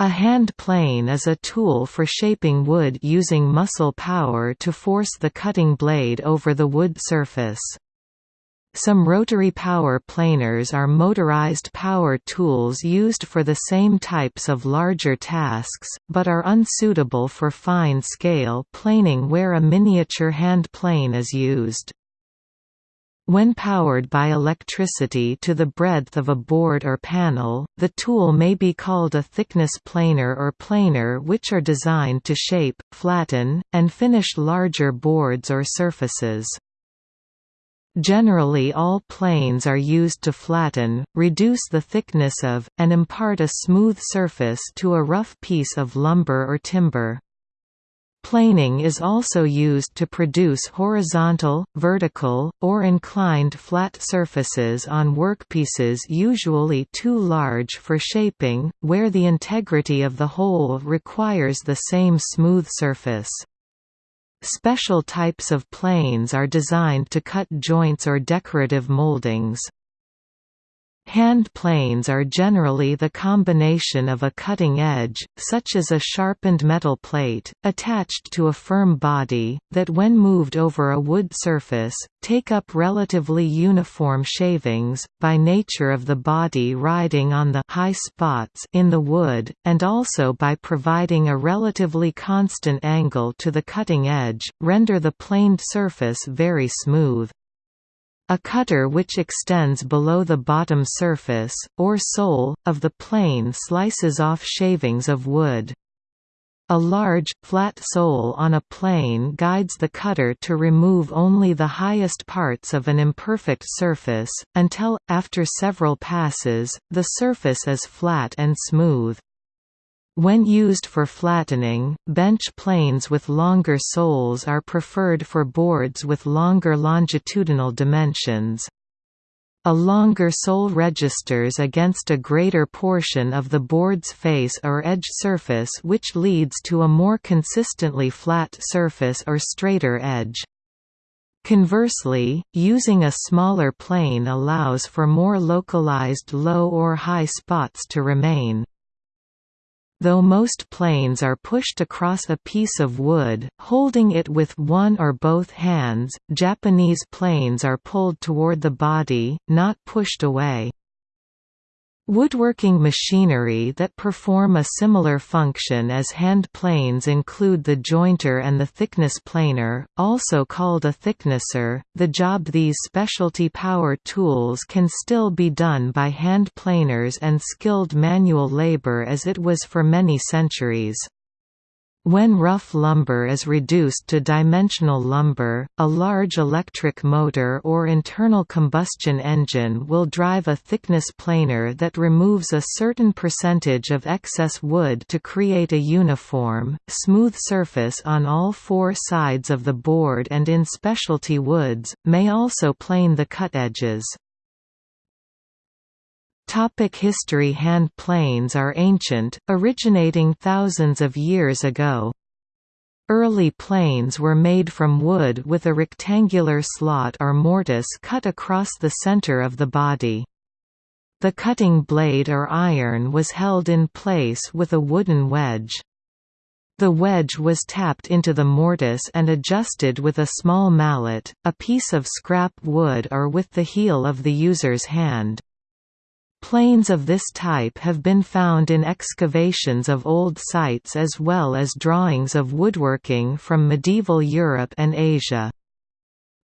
A hand plane is a tool for shaping wood using muscle power to force the cutting blade over the wood surface. Some rotary power planers are motorized power tools used for the same types of larger tasks, but are unsuitable for fine-scale planing where a miniature hand plane is used. When powered by electricity to the breadth of a board or panel, the tool may be called a thickness planer or planer which are designed to shape, flatten, and finish larger boards or surfaces. Generally all planes are used to flatten, reduce the thickness of, and impart a smooth surface to a rough piece of lumber or timber. Planing is also used to produce horizontal, vertical, or inclined flat surfaces on workpieces usually too large for shaping, where the integrity of the whole requires the same smooth surface. Special types of planes are designed to cut joints or decorative moldings. Hand planes are generally the combination of a cutting edge, such as a sharpened metal plate, attached to a firm body, that when moved over a wood surface, take up relatively uniform shavings, by nature of the body riding on the high spots in the wood, and also by providing a relatively constant angle to the cutting edge, render the planed surface very smooth. A cutter which extends below the bottom surface, or sole, of the plane slices off shavings of wood. A large, flat sole on a plane guides the cutter to remove only the highest parts of an imperfect surface, until, after several passes, the surface is flat and smooth. When used for flattening, bench planes with longer soles are preferred for boards with longer longitudinal dimensions. A longer sole registers against a greater portion of the board's face or edge surface which leads to a more consistently flat surface or straighter edge. Conversely, using a smaller plane allows for more localized low or high spots to remain. Though most planes are pushed across a piece of wood, holding it with one or both hands, Japanese planes are pulled toward the body, not pushed away. Woodworking machinery that perform a similar function as hand planes include the jointer and the thickness planer, also called a thicknesser. The job these specialty power tools can still be done by hand planers and skilled manual labor as it was for many centuries. When rough lumber is reduced to dimensional lumber, a large electric motor or internal combustion engine will drive a thickness planer that removes a certain percentage of excess wood to create a uniform, smooth surface on all four sides of the board and in specialty woods, may also plane the cut edges. Topic history Hand planes are ancient, originating thousands of years ago. Early planes were made from wood with a rectangular slot or mortise cut across the center of the body. The cutting blade or iron was held in place with a wooden wedge. The wedge was tapped into the mortise and adjusted with a small mallet, a piece of scrap wood or with the heel of the user's hand. Planes of this type have been found in excavations of old sites as well as drawings of woodworking from medieval Europe and Asia.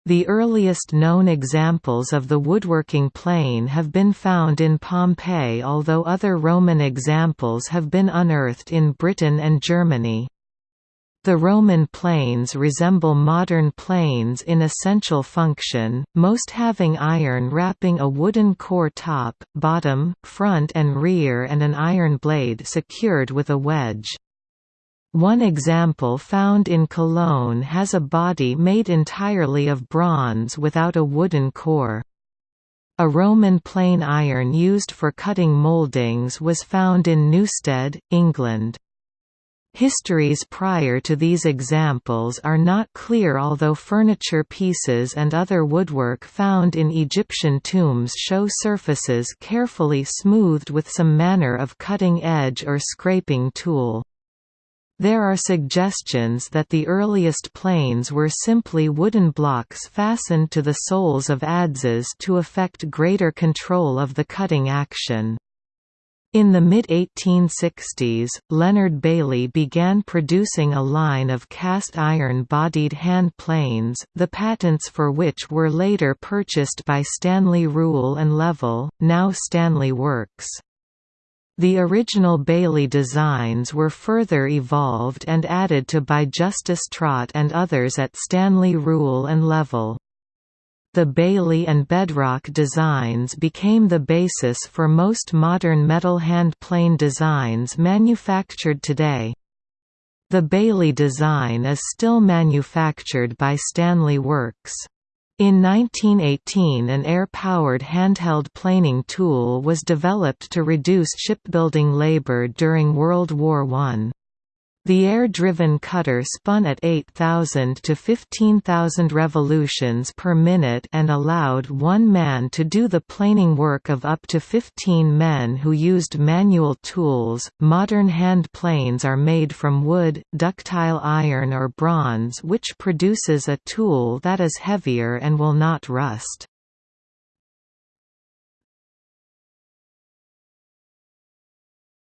The earliest known examples of the woodworking plane have been found in Pompeii although other Roman examples have been unearthed in Britain and Germany. The Roman planes resemble modern planes in essential function, most having iron wrapping a wooden core top, bottom, front and rear and an iron blade secured with a wedge. One example found in Cologne has a body made entirely of bronze without a wooden core. A Roman plane iron used for cutting mouldings was found in Newstead, England. Histories prior to these examples are not clear although furniture pieces and other woodwork found in Egyptian tombs show surfaces carefully smoothed with some manner of cutting edge or scraping tool. There are suggestions that the earliest planes were simply wooden blocks fastened to the soles of adzes to effect greater control of the cutting action. In the mid-1860s, Leonard Bailey began producing a line of cast iron-bodied hand planes, the patents for which were later purchased by Stanley Rule and Level, now Stanley Works. The original Bailey designs were further evolved and added to by Justus Traut and others at Stanley Rule and Level. The Bailey and Bedrock designs became the basis for most modern metal hand plane designs manufactured today. The Bailey design is still manufactured by Stanley Works. In 1918 an air-powered handheld planing tool was developed to reduce shipbuilding labor during World War I. The air-driven cutter spun at 8,000 to 15,000 revolutions per minute and allowed one man to do the planing work of up to 15 men who used manual tools. Modern hand planes are made from wood, ductile iron or bronze which produces a tool that is heavier and will not rust.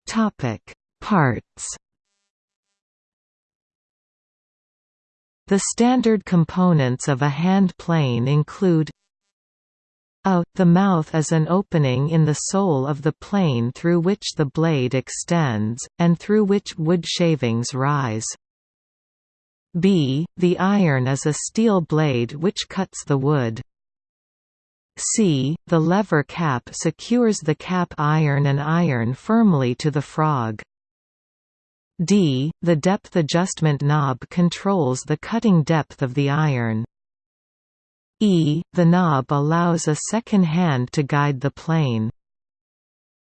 Topic: Parts The standard components of a hand plane include a. The mouth is an opening in the sole of the plane through which the blade extends, and through which wood shavings rise. b. The iron is a steel blade which cuts the wood. c. The lever cap secures the cap iron and iron firmly to the frog. D. The depth adjustment knob controls the cutting depth of the iron. E. The knob allows a second hand to guide the plane.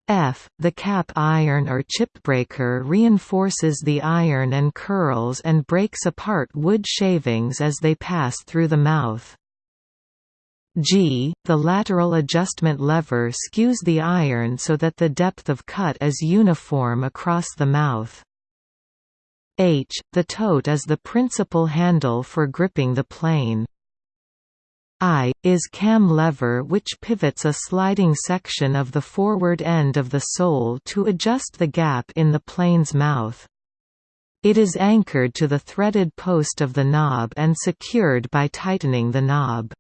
F. The cap iron or chip breaker reinforces the iron and curls and breaks apart wood shavings as they pass through the mouth. G. The lateral adjustment lever skews the iron so that the depth of cut is uniform across the mouth. H. The tote is the principal handle for gripping the plane. I, is cam lever which pivots a sliding section of the forward end of the sole to adjust the gap in the plane's mouth. It is anchored to the threaded post of the knob and secured by tightening the knob.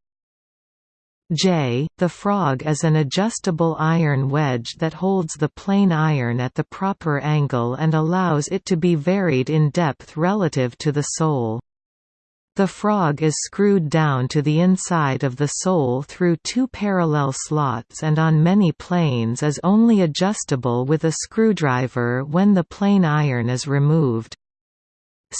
J. The frog is an adjustable iron wedge that holds the plane iron at the proper angle and allows it to be varied in depth relative to the sole. The frog is screwed down to the inside of the sole through two parallel slots and on many planes is only adjustable with a screwdriver when the plane iron is removed.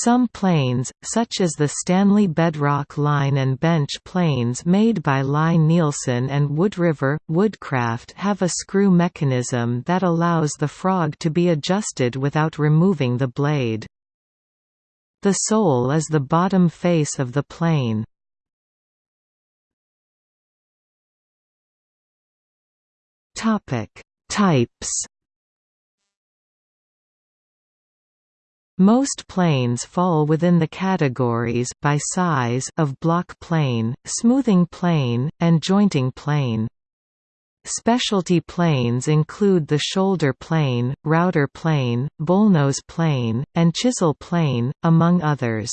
Some planes, such as the Stanley Bedrock line and bench planes made by Lie-Nielsen and Wood River, Woodcraft have a screw mechanism that allows the frog to be adjusted without removing the blade. The sole is the bottom face of the plane. Types Most planes fall within the categories by size of block plane, smoothing plane, and jointing plane. Specialty planes include the shoulder plane, router plane, bullnose plane, and chisel plane, among others.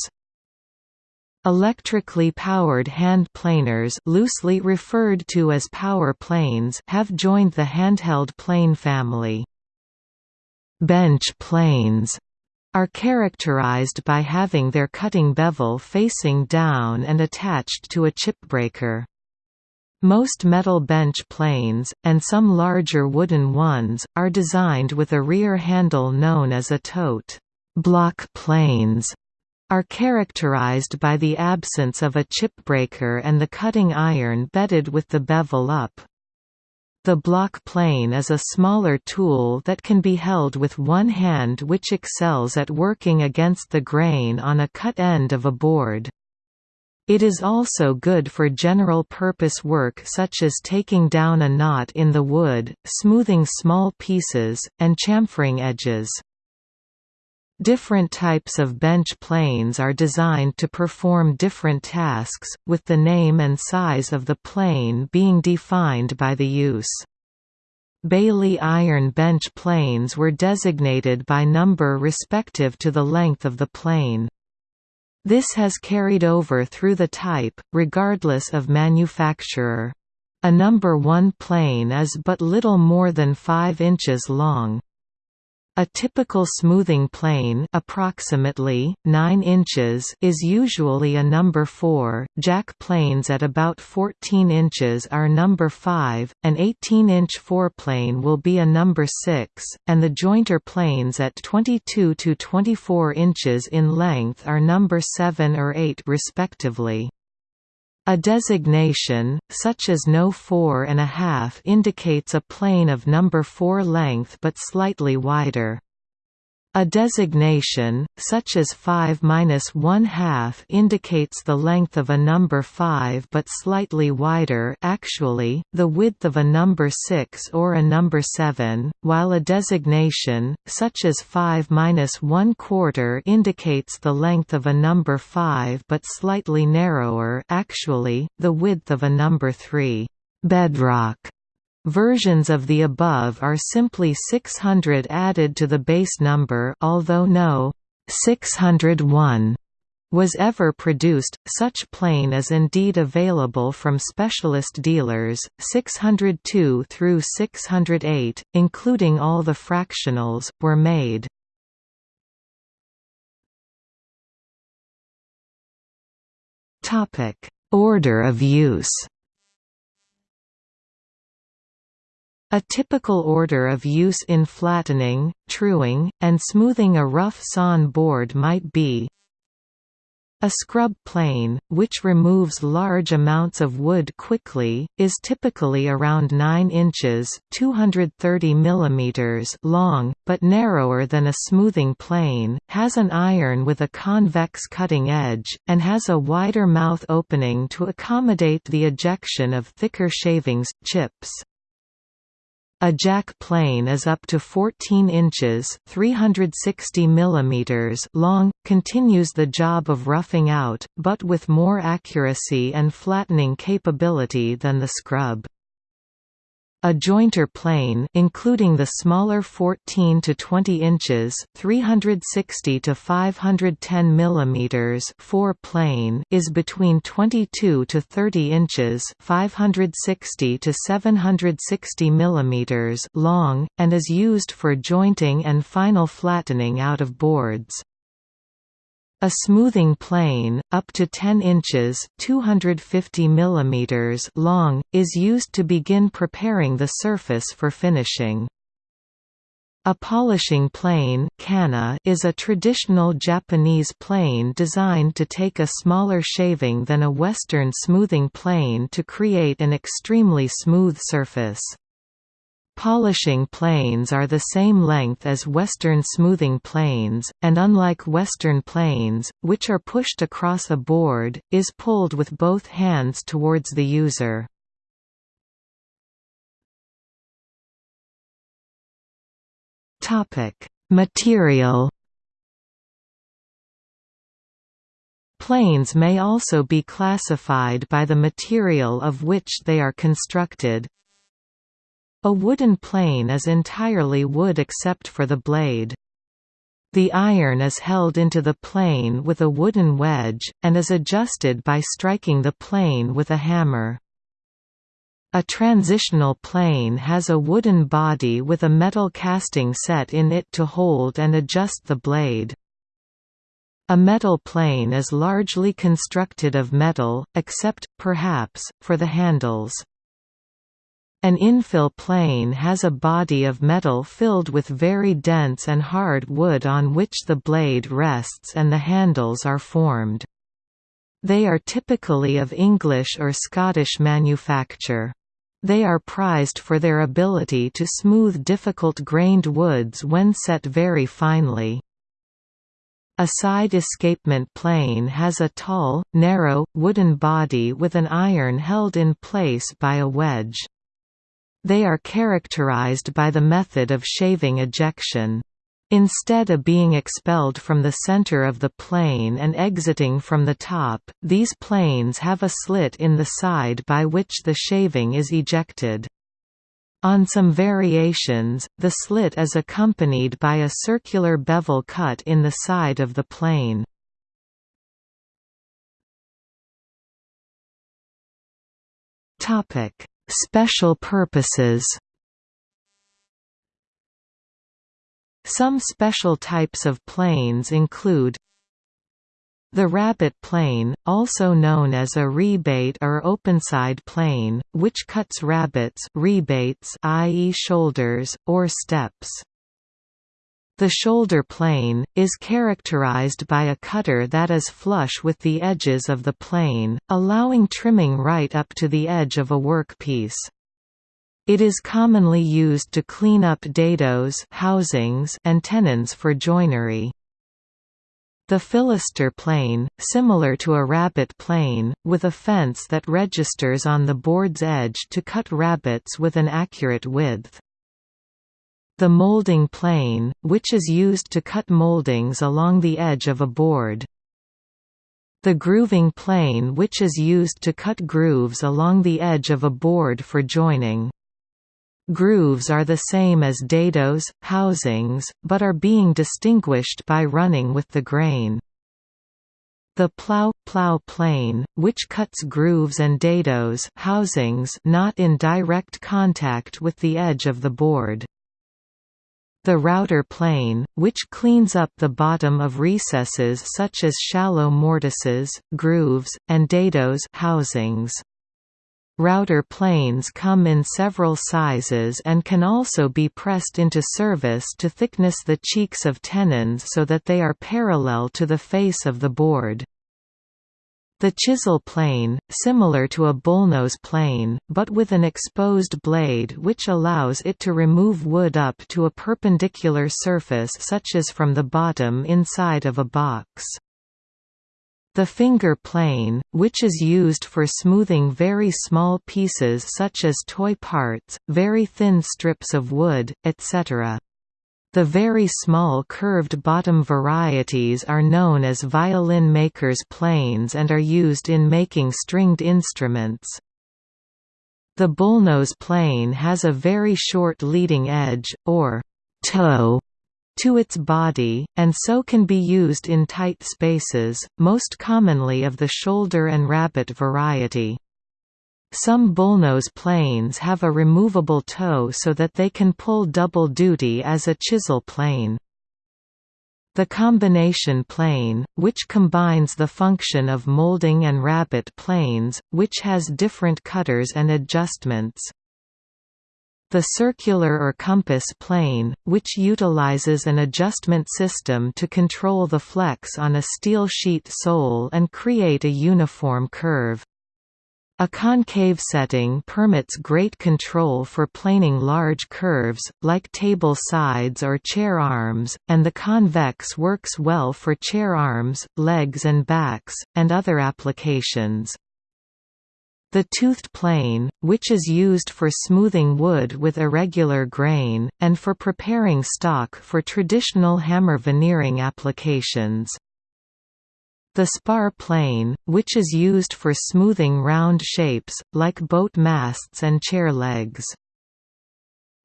Electrically powered hand planers loosely referred to as power planes have joined the handheld plane family. Bench planes are characterized by having their cutting bevel facing down and attached to a chip breaker. Most metal bench planes, and some larger wooden ones, are designed with a rear handle known as a tote. Block planes are characterized by the absence of a chip breaker and the cutting iron bedded with the bevel up. The block plane is a smaller tool that can be held with one hand which excels at working against the grain on a cut end of a board. It is also good for general-purpose work such as taking down a knot in the wood, smoothing small pieces, and chamfering edges. Different types of bench planes are designed to perform different tasks, with the name and size of the plane being defined by the use. Bailey iron bench planes were designated by number respective to the length of the plane. This has carried over through the type, regardless of manufacturer. A number 1 plane is but little more than 5 inches long. A typical smoothing plane approximately 9 inches is usually a number 4. Jack planes at about 14 inches are number 5, an 18-inch foreplane will be a number 6, and the jointer planes at 22 to 24 inches in length are number 7 or 8 respectively. A designation, such as no 4 and a half indicates a plane of number 4 length but slightly wider. A designation, such as 5-1/2 indicates the length of a number 5 but slightly wider actually, the width of a number 6 or a number 7, while a designation, such as 5-1/4 indicates the length of a number 5 but slightly narrower actually, the width of a number 3. Bedrock Versions of the above are simply 600 added to the base number although no 601 was ever produced, such plane is indeed available from specialist dealers, 602 through 608, including all the fractionals, were made. Order of use A typical order of use in flattening, truing, and smoothing a rough sawn board might be a scrub plane, which removes large amounts of wood quickly, is typically around 9 inches 230 mm long, but narrower than a smoothing plane, has an iron with a convex cutting edge, and has a wider mouth opening to accommodate the ejection of thicker shavings, chips. A jack plane is up to 14 inches 360 mm long, continues the job of roughing out, but with more accuracy and flattening capability than the scrub. A jointer plane including the smaller 14 to 20 inches, 360 to 510 mm fore plane is between 22 to 30 inches, 560 to 760 mm long and is used for jointing and final flattening out of boards. A smoothing plane, up to 10 inches 250 mm long, is used to begin preparing the surface for finishing. A polishing plane is a traditional Japanese plane designed to take a smaller shaving than a Western smoothing plane to create an extremely smooth surface. Polishing planes are the same length as Western smoothing planes, and unlike Western planes, which are pushed across a board, is pulled with both hands towards the user. Material Planes may also be classified by the material of which they are constructed, a wooden plane is entirely wood except for the blade. The iron is held into the plane with a wooden wedge, and is adjusted by striking the plane with a hammer. A transitional plane has a wooden body with a metal casting set in it to hold and adjust the blade. A metal plane is largely constructed of metal, except, perhaps, for the handles. An infill plane has a body of metal filled with very dense and hard wood on which the blade rests and the handles are formed. They are typically of English or Scottish manufacture. They are prized for their ability to smooth difficult-grained woods when set very finely. A side escapement plane has a tall, narrow, wooden body with an iron held in place by a wedge. They are characterized by the method of shaving ejection. Instead of being expelled from the center of the plane and exiting from the top, these planes have a slit in the side by which the shaving is ejected. On some variations, the slit is accompanied by a circular bevel cut in the side of the plane. Special purposes Some special types of planes include the rabbet plane, also known as a rebate or openside plane, which cuts rabbets rebates i.e. shoulders, or steps. The shoulder plane, is characterized by a cutter that is flush with the edges of the plane, allowing trimming right up to the edge of a workpiece. It is commonly used to clean up dados housings and tenons for joinery. The fillister plane, similar to a rabbet plane, with a fence that registers on the board's edge to cut rabbets with an accurate width. The molding plane, which is used to cut moldings along the edge of a board. The grooving plane which is used to cut grooves along the edge of a board for joining. Grooves are the same as dados, housings, but are being distinguished by running with the grain. The plow plow plane, which cuts grooves and dados housings not in direct contact with the edge of the board. The router plane, which cleans up the bottom of recesses such as shallow mortises, grooves, and dados housings. Router planes come in several sizes and can also be pressed into service to thickness the cheeks of tenons so that they are parallel to the face of the board. The chisel plane, similar to a bullnose plane, but with an exposed blade which allows it to remove wood up to a perpendicular surface such as from the bottom inside of a box. The finger plane, which is used for smoothing very small pieces such as toy parts, very thin strips of wood, etc. The very small curved bottom varieties are known as violin maker's planes and are used in making stringed instruments. The bullnose plane has a very short leading edge, or toe, to its body, and so can be used in tight spaces, most commonly of the shoulder and rabbet variety. Some bullnose planes have a removable toe so that they can pull double duty as a chisel plane. The combination plane, which combines the function of molding and rabbet planes, which has different cutters and adjustments. The circular or compass plane, which utilizes an adjustment system to control the flex on a steel sheet sole and create a uniform curve. A concave setting permits great control for planing large curves, like table sides or chair arms, and the convex works well for chair arms, legs and backs, and other applications. The toothed plane, which is used for smoothing wood with irregular grain, and for preparing stock for traditional hammer veneering applications. The spar plane, which is used for smoothing round shapes, like boat masts and chair legs.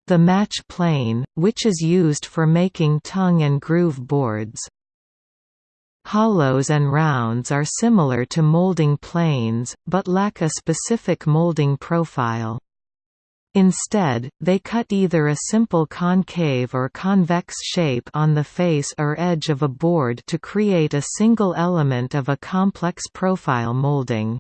The match plane, which is used for making tongue and groove boards. Hollows and rounds are similar to molding planes, but lack a specific molding profile. Instead, they cut either a simple concave or convex shape on the face or edge of a board to create a single element of a complex profile molding.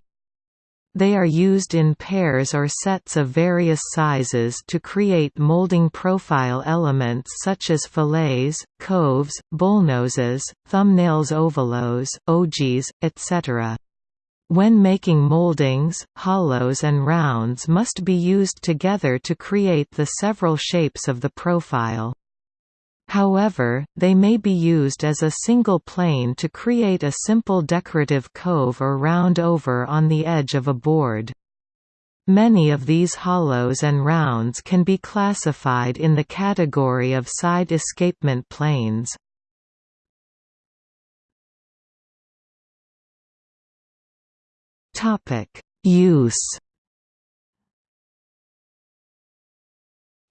They are used in pairs or sets of various sizes to create molding profile elements such as fillets, coves, bullnoses, thumbnails ovolos, ogees, etc. When making moldings, hollows and rounds must be used together to create the several shapes of the profile. However, they may be used as a single plane to create a simple decorative cove or round over on the edge of a board. Many of these hollows and rounds can be classified in the category of side escapement planes. Topic: Use.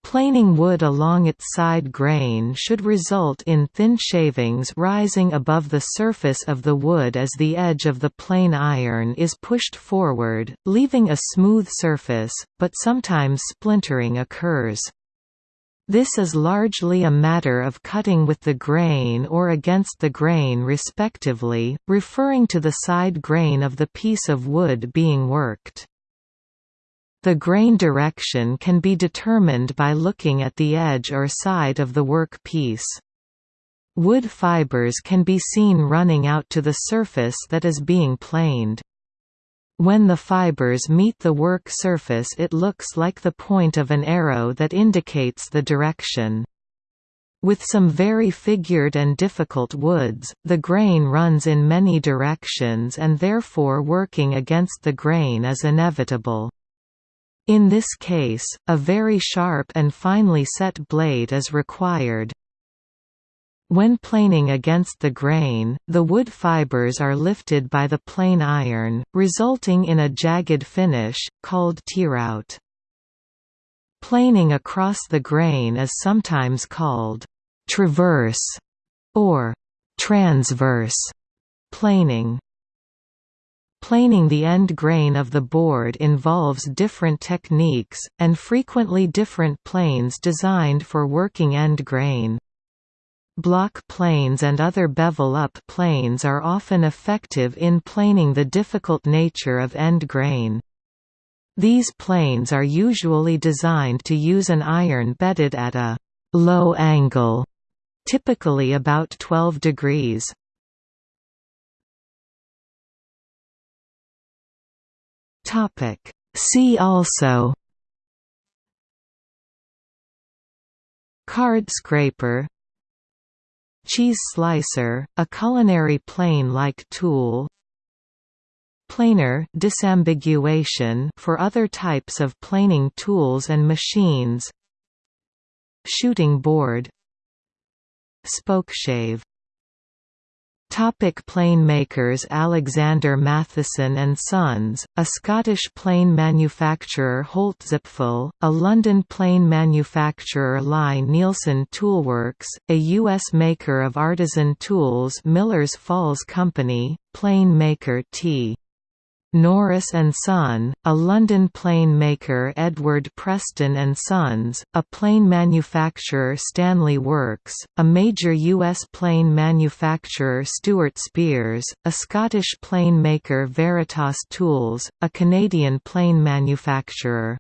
Planing wood along its side grain should result in thin shavings rising above the surface of the wood as the edge of the plane iron is pushed forward, leaving a smooth surface, but sometimes splintering occurs. This is largely a matter of cutting with the grain or against the grain respectively, referring to the side grain of the piece of wood being worked. The grain direction can be determined by looking at the edge or side of the work piece. Wood fibers can be seen running out to the surface that is being planed. When the fibers meet the work surface it looks like the point of an arrow that indicates the direction. With some very figured and difficult woods, the grain runs in many directions and therefore working against the grain is inevitable. In this case, a very sharp and finely set blade is required. When planing against the grain, the wood fibers are lifted by the plane iron, resulting in a jagged finish, called tearout. Planing across the grain is sometimes called «traverse» or «transverse» planing. Planing the end grain of the board involves different techniques, and frequently different planes designed for working end grain. Block planes and other bevel-up planes are often effective in planing the difficult nature of end grain. These planes are usually designed to use an iron bedded at a «low angle», typically about 12 degrees. See also Card scraper Cheese slicer, a culinary plane-like tool. Planer disambiguation for other types of planing tools and machines. Shooting board. Spokeshave Topic plane makers Alexander Matheson and Sons, a Scottish plane manufacturer Holtzapffel, a London plane manufacturer Lie Nielsen Toolworks, a U.S. maker of artisan tools Millers Falls Company, plane maker T. Norris and Son, a London plane maker Edward Preston and Sons, a plane manufacturer Stanley Works, a major U.S. plane manufacturer Stewart Spiers, a Scottish plane maker Veritas Tools, a Canadian plane manufacturer